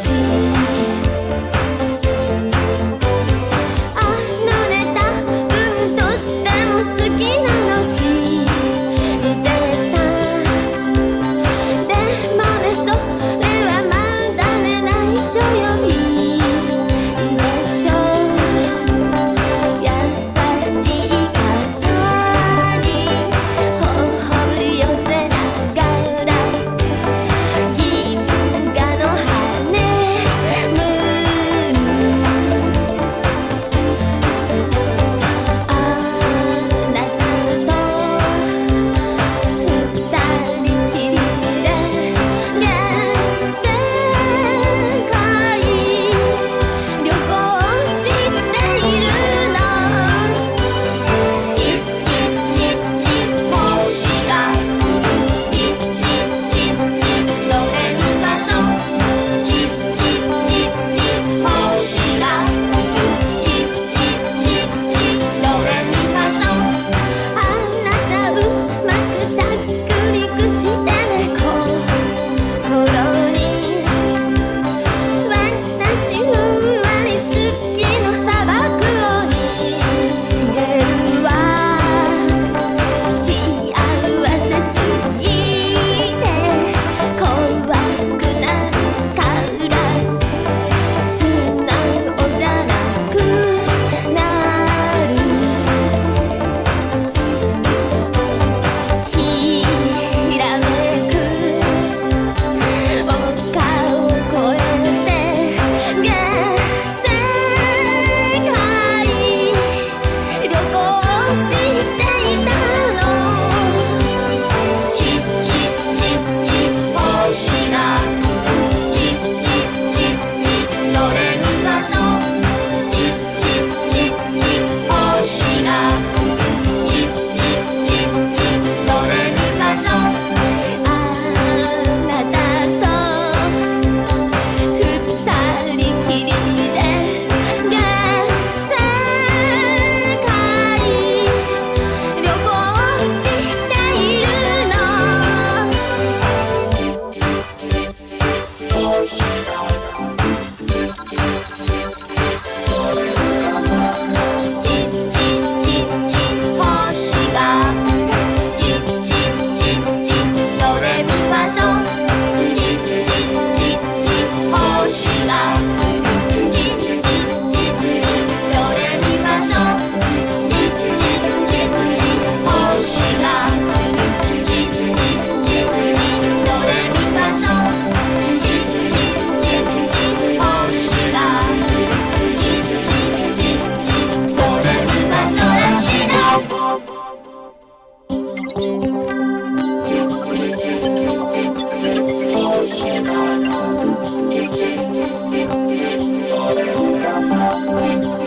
情。Thank you.